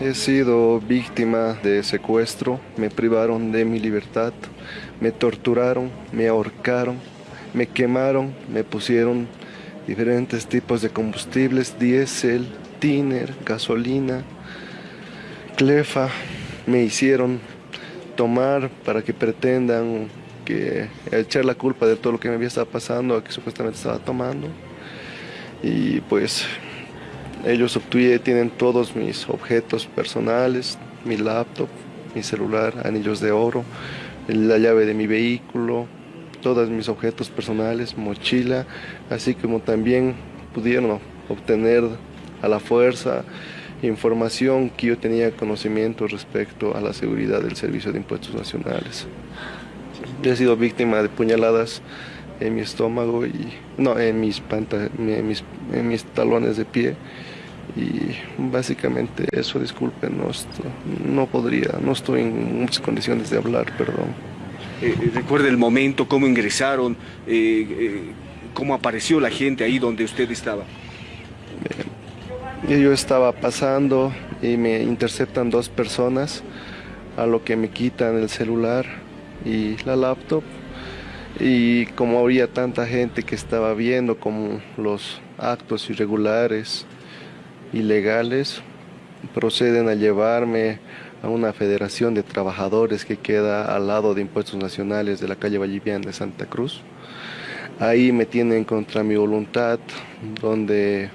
He sido víctima de secuestro, me privaron de mi libertad, me torturaron, me ahorcaron, me quemaron, me pusieron diferentes tipos de combustibles, diésel, tiner, gasolina, clefa, me hicieron tomar para que pretendan que echar la culpa de todo lo que me había estado pasando a que supuestamente estaba tomando. Y pues ellos obtuvieron, tienen todos mis objetos personales, mi laptop, mi celular, anillos de oro, la llave de mi vehículo, todos mis objetos personales, mochila, así como también pudieron obtener a la fuerza información que yo tenía conocimiento respecto a la seguridad del Servicio de Impuestos Nacionales. He sido víctima de puñaladas en mi estómago y no en mis, en mis, en mis talones de pie y básicamente eso, disculpen, no, no podría, no estoy en muchas condiciones de hablar, perdón. Eh, eh, recuerda el momento, cómo ingresaron, eh, cómo apareció la gente ahí donde usted estaba. yo estaba pasando y me interceptan dos personas, a lo que me quitan el celular y la laptop. Y como había tanta gente que estaba viendo como los actos irregulares, ilegales, proceden a llevarme a una federación de trabajadores que queda al lado de Impuestos Nacionales de la calle Vallivian de Santa Cruz. Ahí me tienen contra mi voluntad, donde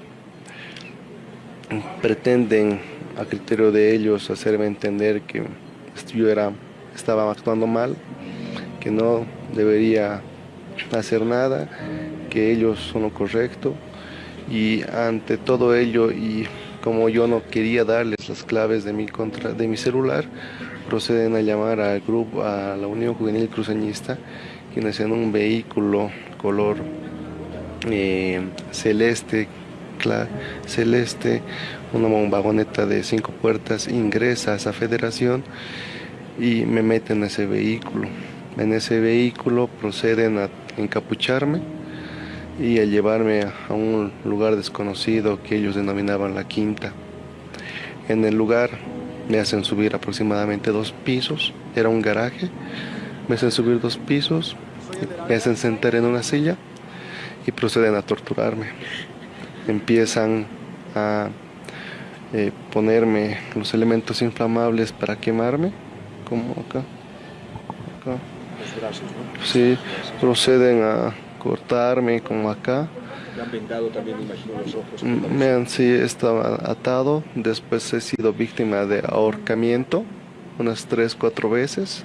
pretenden, a criterio de ellos, hacerme entender que yo era, estaba actuando mal, que no debería hacer nada, que ellos son lo correcto y ante todo ello y como yo no quería darles las claves de mi, contra, de mi celular, proceden a llamar al grupo, a la Unión Juvenil Cruceñista, quienes en un vehículo color eh, celeste, celeste, una vagoneta de cinco puertas, ingresa a esa federación y me meten en ese vehículo. En ese vehículo proceden a encapucharme y a llevarme a un lugar desconocido que ellos denominaban la quinta. En el lugar me hacen subir aproximadamente dos pisos, era un garaje, me hacen subir dos pisos, me hacen sentar en una silla y proceden a torturarme. Empiezan a eh, ponerme los elementos inflamables para quemarme, como acá. acá. Sí, proceden a cortarme como acá. Me han vendado también, imagino, los ojos. Me han, sí, estaba atado. Después he sido víctima de ahorcamiento unas tres, cuatro veces.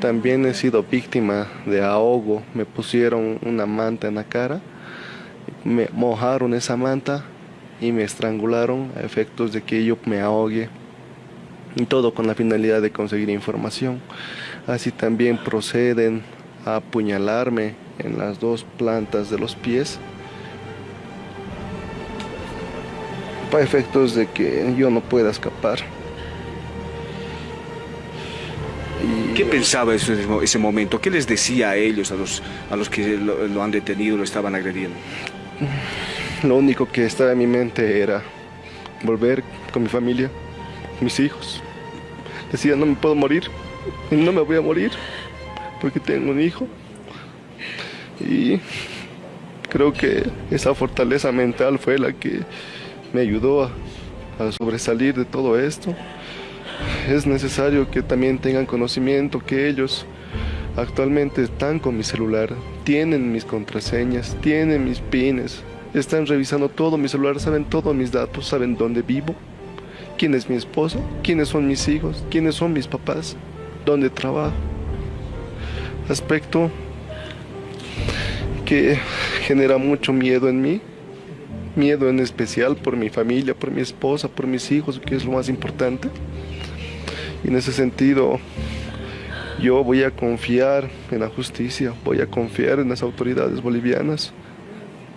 También he sido víctima de ahogo. Me pusieron una manta en la cara, me mojaron esa manta y me estrangularon a efectos de que yo me ahogue. Y todo con la finalidad de conseguir información. Así también proceden a apuñalarme en las dos plantas de los pies para efectos de que yo no pueda escapar. ¿Qué pensaba ese, ese momento? ¿Qué les decía a ellos, a los, a los que lo, lo han detenido, lo estaban agrediendo? Lo único que estaba en mi mente era volver con mi familia, mis hijos. Decía, no me puedo morir, no me voy a morir porque tengo un hijo. Y creo que esa fortaleza mental fue la que me ayudó a, sobresalir de todo esto. Es necesario que también tengan conocimiento que ellos actualmente están con mi celular, tienen mis contraseñas, tienen mis pines, están revisando todo mi celular, saben todos mis datos, saben dónde vivo, quién es mi esposo, quiénes son mis hijos, quiénes son mis papás, dónde trabajo aspecto que genera mucho miedo en mí, miedo en especial por mi familia, por mi esposa, por mis hijos, que es lo más importante. Y en ese sentido, yo voy a confiar en la justicia, voy a confiar en las autoridades bolivianas,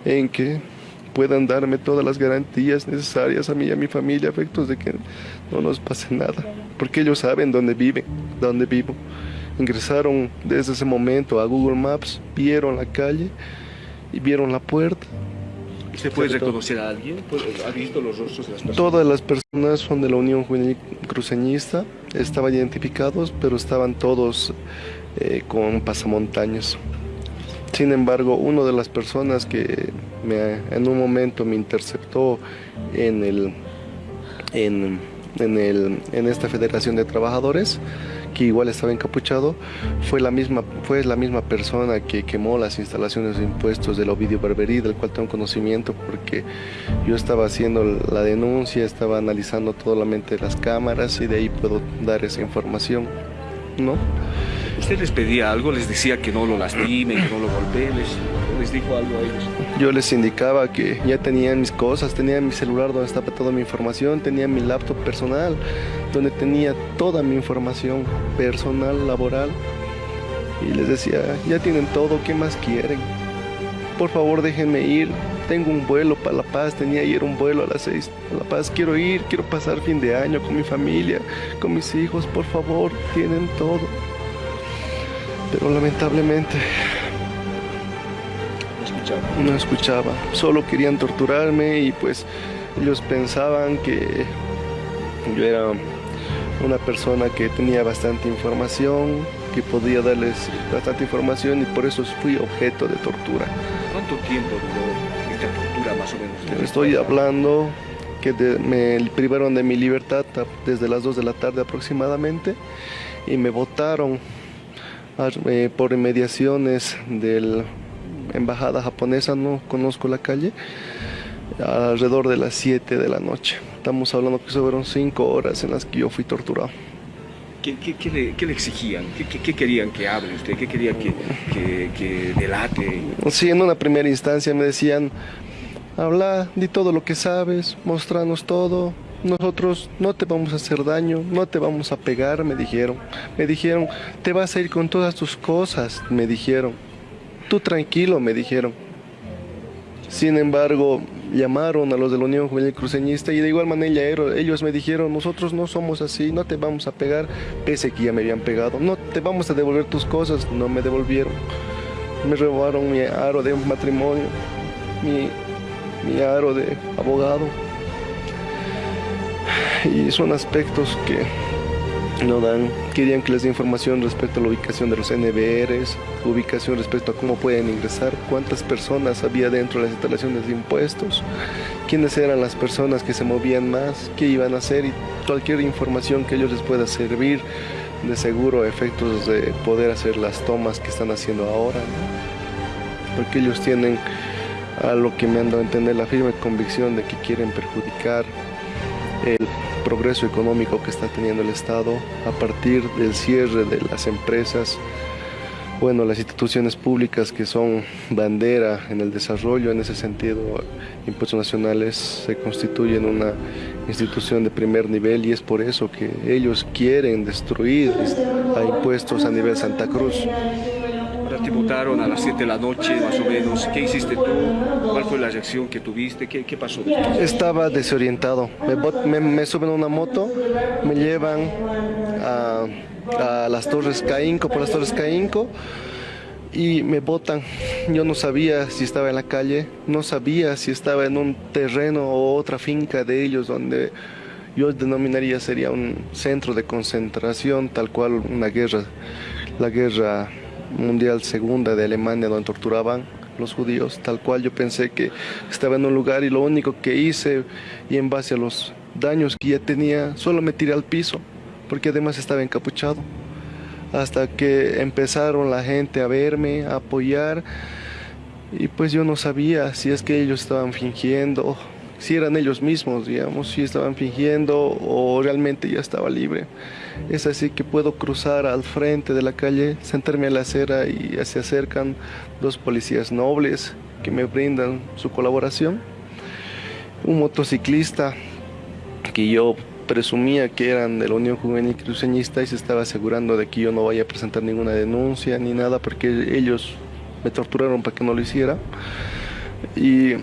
en que puedan darme todas las garantías necesarias a mí y a mi familia, efectos de que no nos pase nada, porque ellos saben dónde viven, dónde vivo. Ingresaron desde ese momento a Google Maps, vieron la calle y vieron la puerta. ¿Usted puede reconocer a alguien? ¿Ha visto los rostros de las personas? Todas las personas son de la Unión Juvenil Cruceñista, estaban identificados, pero estaban todos eh, con pasamontañas. Sin embargo, una de las personas que me, en un momento me interceptó en, el, en, el, en esta Federación de Trabajadores, que igual estaba encapuchado, fue la misma, fue la misma persona que quemó las instalaciones de impuestos del Ovidio Barberí, del cual tengo conocimiento porque yo estaba haciendo la denuncia, estaba analizando toda la mente de las cámaras y de ahí puedo dar esa información, ¿no? ¿Usted les pedía algo? ¿Les decía que no lo lastimen, que no lo golpeen? ¿Les, dijo algo a ellos? Yo les indicaba que ya tenían mis cosas, tenía mi celular donde estaba toda mi información, tenía mi laptop personal, donde tenía toda mi información personal, laboral. Y les decía, ya tienen todo, ¿qué más quieren? Por favor déjenme ir, tengo un vuelo para La Paz, tenía ayer un vuelo a las 6 a La Paz, quiero ir, quiero pasar fin de año con mi familia, con mis hijos, por favor, tienen todo pero lamentablemente no escuchaba. Solo querían torturarme y pues ellos pensaban que yo era una persona que tenía bastante información, que podía darles bastante información y por eso fui objeto de tortura. ¿Cuánto tiempo duró esta tortura más o menos? Estoy hablando que me privaron de mi libertad desde las 2 de la tarde aproximadamente y me votaron eh, por inmediaciones de la embajada japonesa, no conozco la calle, alrededor de las 7 de la noche. Estamos hablando que fueron 5 horas en las que yo fui torturado. ¿Qué, le, exigían? ¿Qué, querían que hable usted? ¿Qué querían que, que, delate? Sí, en una primera instancia me decían, habla, di todo lo que sabes, mostranos todo, nosotros no te vamos a hacer daño, no te vamos a pegar, me dijeron. Me dijeron, te vas a ir con todas tus cosas, me dijeron. Tú tranquilo, me dijeron. Sin embargo, llamaron a los de la Unión Juvenil Cruceñista y de igual manera ellos me dijeron, nosotros no somos así, no te vamos a pegar, pese que ya me habían pegado, no te vamos a devolver tus cosas, no me devolvieron. Me robaron mi aro de matrimonio, mi, mi aro de abogado, y son aspectos que no dan, querían que les dé información respecto a la ubicación de los NBRs, ubicación respecto a cómo pueden ingresar, cuántas personas había dentro de las instalaciones de impuestos, quiénes eran las personas que se movían más, qué iban a hacer y cualquier información que ellos les pueda servir de seguro efectos de poder hacer las tomas que están haciendo ahora, porque ellos tienen a lo que me han dado a entender la firme convicción de que quieren perjudicar el progreso económico que está teniendo el Estado a partir del cierre de las empresas, bueno, las instituciones públicas que son bandera en el desarrollo, en ese sentido, Impuestos Nacionales se constituyen una institución de primer nivel y es por eso que ellos quieren destruir a impuestos a nivel Santa Cruz te votaron a las 7 de la noche, más o menos. ¿Qué hiciste tú? ¿Cuál fue la reacción que tuviste? ¿Qué, qué pasó? Estaba desorientado. Me, suben a una moto, me llevan a, a las Torres Caínco, por las Torres Caínco y me botan. Yo no sabía si estaba en la calle, no sabía si estaba en un terreno o otra finca de ellos donde yo denominaría sería un centro de concentración, tal cual una guerra, la guerra mundial segunda de Alemania donde torturaban los judíos, tal cual yo pensé que estaba en un lugar y lo único que hice y en base a los daños que ya tenía, solo me tiré al piso, porque además estaba encapuchado. Hasta que empezaron la gente a verme, a apoyar, y pues yo no sabía si es que ellos estaban fingiendo, si eran ellos mismos, digamos, si estaban fingiendo o realmente ya estaba libre. Es así que puedo cruzar al frente de la calle, sentarme a la acera y se acercan dos policías nobles que me brindan su colaboración. Un motociclista que yo presumía que eran de la Unión Juvenil Cruceñista y se estaba asegurando de que yo no vaya a presentar ninguna denuncia ni nada porque ellos me torturaron para que no lo hiciera. Y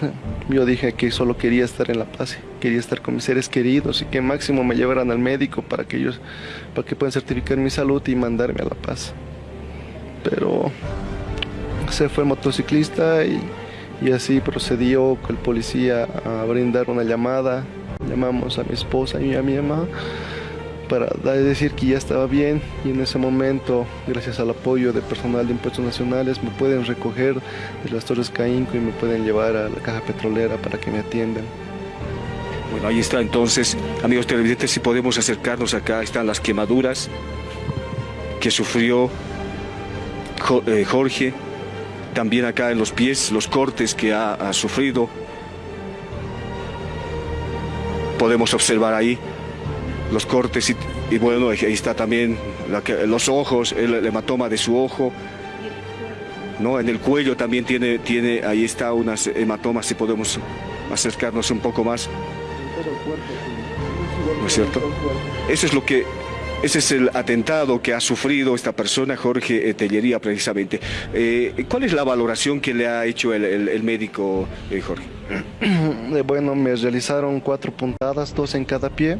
yo dije que solo quería estar en la paz, quería estar con mis seres queridos y que máximo me llevaran al médico para que ellos, para que puedan certificar mi salud y mandarme a la paz. Pero se fue el motociclista y, Y así procedió el policía a brindar una llamada. Llamamos a mi esposa y a mi mamá para decir que ya estaba bien y en ese momento, gracias al apoyo de personal de impuestos nacionales, me pueden recoger de las Torres Caínco y me pueden llevar a la caja petrolera para que me atiendan. Bueno, ahí está entonces, amigos televidentes, si podemos acercarnos acá, están las quemaduras que sufrió eh, Jorge, también acá en los pies, los cortes que ha, sufrido. Podemos observar ahí los cortes y, bueno, ahí está también los ojos, el, hematoma de su ojo. ¿no? En el cuello también tiene, tiene, ahí está unas hematomas, si podemos acercarnos un poco más. ¿No es cierto? Eso es lo que ese es el atentado que ha sufrido esta persona, Jorge Tellería, precisamente. Eh, ¿Cuál es la valoración que le ha hecho el, médico, eh, Jorge? Bueno, me realizaron cuatro puntadas, dos en cada pie.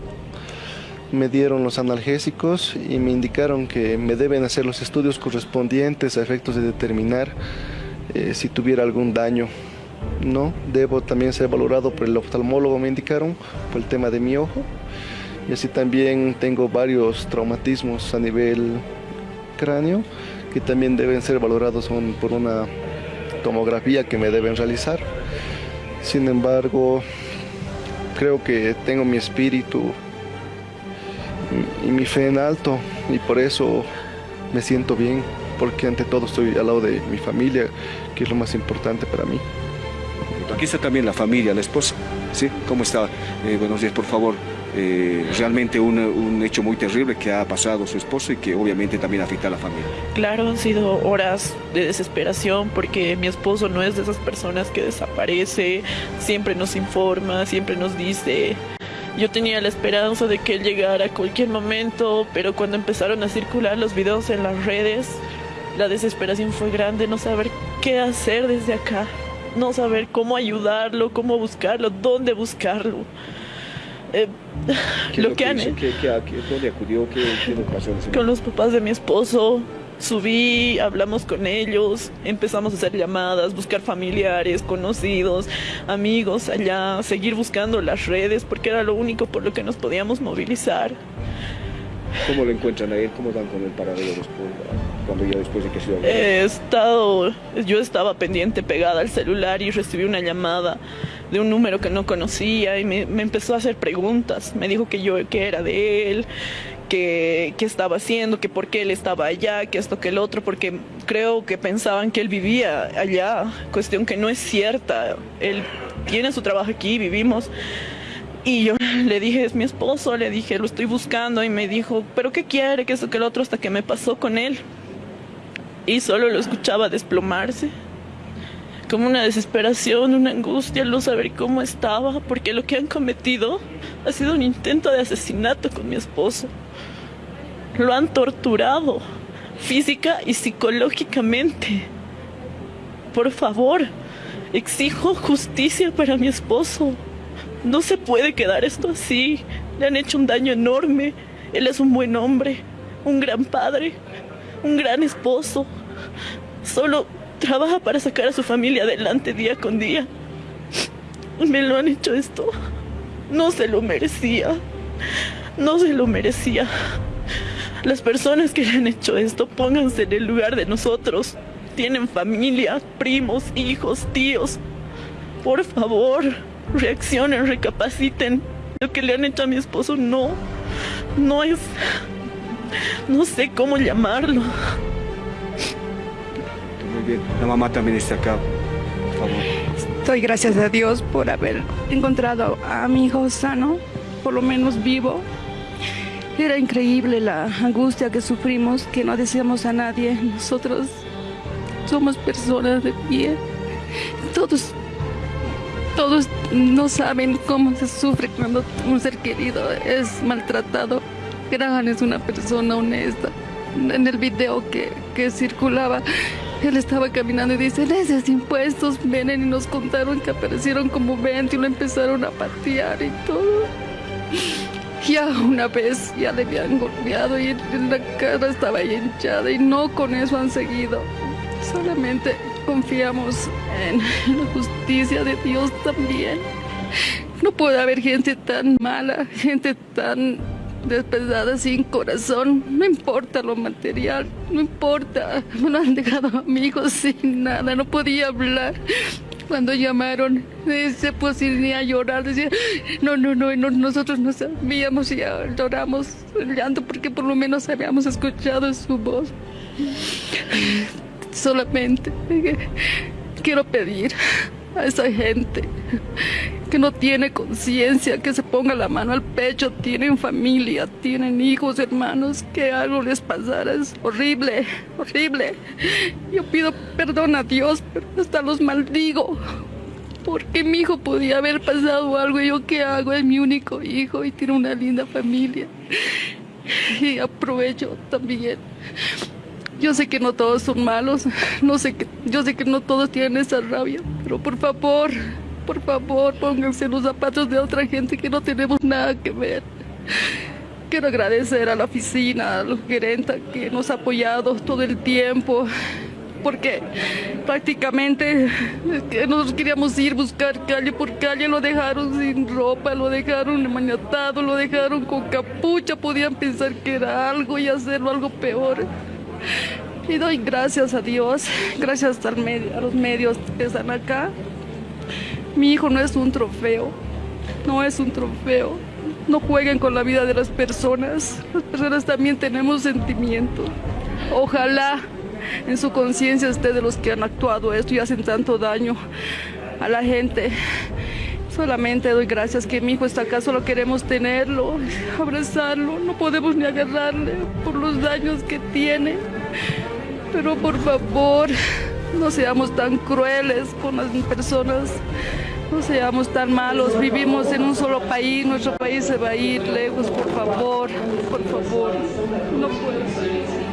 Me dieron los analgésicos y me indicaron que me deben hacer los estudios correspondientes a efectos de determinar si tuviera algún daño. No, debo también ser valorado por el oftalmólogo, me indicaron, por el tema de mi ojo y así también tengo varios traumatismos a nivel cráneo que también deben ser valorados por una tomografía que me deben realizar. Sin embargo, creo que tengo mi espíritu y mi fe en alto y por eso me siento bien, porque ante todo estoy al lado de mi familia, que es lo más importante para mí. Aquí está también la familia, la esposa. ¿Sí? ¿Cómo está? Eh, buenos días, por favor. Eh, realmente un, hecho muy terrible que ha pasado su esposo y que obviamente también afecta a la familia. Claro, han sido horas de desesperación porque mi esposo no es de esas personas que desaparece, siempre nos informa, siempre nos dice. Yo tenía la esperanza de que él llegara a cualquier momento, pero cuando empezaron a circular los videos en las redes, la desesperación fue grande, no saber qué hacer desde acá, no saber cómo ayudarlo, cómo buscarlo, dónde buscarlo. Eh, lo, que, han ¿Qué, dónde acudió? ¿Qué, pasó? Con los papás de mi esposo. Subí, hablamos con ellos, empezamos a hacer llamadas, buscar familiares, conocidos, amigos allá, seguir buscando las redes porque era lo único por lo que nos podíamos movilizar. ¿Cómo lo encuentran ahí? ¿Cómo van con el paradero después, cuando ya después de que se He estado, yo estaba pendiente pegada al celular y recibí una llamada de un número que no conocía y me, empezó a hacer preguntas. Me dijo que yo que era de él, que, qué estaba haciendo, que por qué él estaba allá, que esto, que el otro, porque creo que pensaban que él vivía allá, cuestión que no es cierta. Él tiene su trabajo aquí, vivimos. Y yo le dije, es mi esposo, le dije, lo estoy buscando y me dijo, pero ¿qué quiere? Que esto, que el otro, hasta que me pasó con él. Y solo lo escuchaba desplomarse como una desesperación, una angustia, no saber cómo estaba, porque lo que han cometido ha sido un intento de asesinato con mi esposo. Lo han torturado física y psicológicamente. Por favor, exijo justicia para mi esposo. No se puede quedar esto así. Le han hecho un daño enorme. Él es un buen hombre, un gran padre, un gran esposo. Solo trabaja para sacar a su familia adelante día con día. Me lo han hecho esto. No se lo merecía. No se lo merecía. Las personas que le han hecho esto, pónganse en el lugar de nosotros. Tienen familia, primos, hijos, tíos. Por favor, reaccionen, recapaciten. Lo que le han hecho a mi esposo no, no es, no sé cómo llamarlo. La mamá también está acá. Por favor. Estoy gracias a Dios por haber encontrado a mi hijo sano, por lo menos vivo. Era increíble la angustia que sufrimos, que no decíamos a nadie. Nosotros somos personas de pie. Todos, todos no saben cómo se sufre cuando un ser querido es maltratado. Graham es una persona honesta. En el video que, que circulaba, él estaba caminando y dice, esos impuestos vienen y nos contaron que aparecieron como 20 y lo empezaron a patear y todo. Ya una vez ya le habían golpeado y la cara estaba hinchada y no con eso han seguido. Solamente confiamos en la justicia de Dios también. No puede haber gente tan mala, gente tan despedazada sin corazón. No importa lo material, no importa. Me han dejado a mi hijo sin nada, no podía hablar. Cuando llamaron, se puso a llorar, decía, no, no, no, no, nosotros no sabíamos y lloramos llanto porque por lo menos habíamos escuchado su voz. Solamente quiero pedir a esa gente que no tiene conciencia, que se ponga la mano al pecho, tienen familia, tienen hijos, hermanos, que algo les pasara, es horrible, horrible. Yo pido perdón a Dios, pero hasta los maldigo, porque mi hijo podía haber pasado algo, y yo qué hago, es mi único hijo y tiene una linda familia. Y aprovecho también. Yo sé que no todos son malos, no sé que, yo sé que no todos tienen esa rabia, pero por favor, por favor, pónganse los zapatos de otra gente que no tenemos nada que ver. Quiero agradecer a la oficina, a los gerentes que nos ha apoyado todo el tiempo, porque prácticamente nosotros queríamos ir buscar calle por calle, lo dejaron sin ropa, lo dejaron maniatado, lo dejaron con capucha, podían pensar que era algo y hacerlo algo peor. Y doy gracias a Dios, gracias a los medios que están acá, mi hijo no es un trofeo, no es un trofeo. No jueguen con la vida de las personas. Las personas también tenemos sentimientos. Ojalá en su conciencia esté de los que han actuado esto y hacen tanto daño a la gente. Solamente doy gracias que mi hijo está acá, solo queremos tenerlo, abrazarlo, no podemos ni agarrarle por los daños que tiene. Pero por favor, no seamos tan crueles con las personas, no seamos tan malos. Vivimos en un solo país, nuestro país se va a ir lejos, por favor, por favor. No puedo.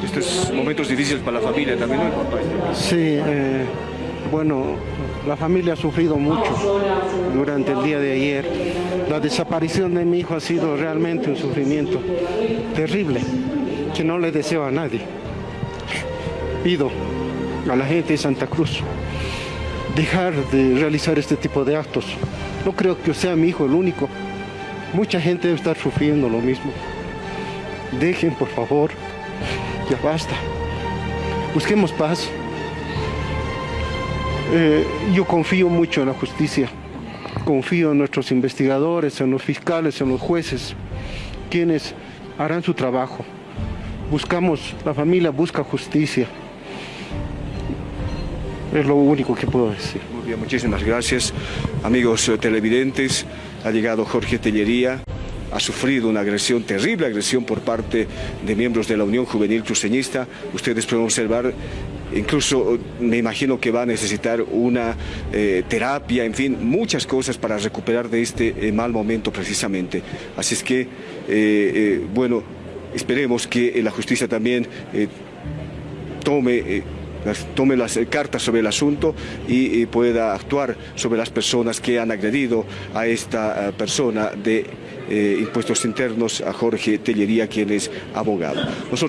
Estos momentos difíciles para la familia también, ¿no? Sí, eh, bueno, la familia ha sufrido mucho durante el día de ayer. La desaparición de mi hijo ha sido realmente un sufrimiento terrible que no le deseo a nadie. Pido a la gente de Santa Cruz dejar de realizar este tipo de actos. No creo que sea mi hijo el único. Mucha gente debe estar sufriendo lo mismo. Dejen, por favor. Ya basta. Busquemos paz. Eh, yo confío mucho en la justicia. Confío en nuestros investigadores, en los fiscales, en los jueces, quienes harán su trabajo. Buscamos, la familia busca justicia. Es lo único que puedo decir. Muy bien, muchísimas gracias. Amigos eh, televidentes, ha llegado Jorge Tellería, ha sufrido una agresión, terrible agresión por parte de miembros de la Unión Juvenil Cruceñista. Ustedes pueden observar, incluso me imagino que va a necesitar una eh, terapia, en fin, muchas cosas para recuperar de este eh, mal momento precisamente. Así es que, eh, bueno, esperemos que la justicia también tome tome las cartas sobre el asunto y, pueda actuar sobre las personas que han agredido a esta persona de impuestos internos, a Jorge Tellería, quien es abogado.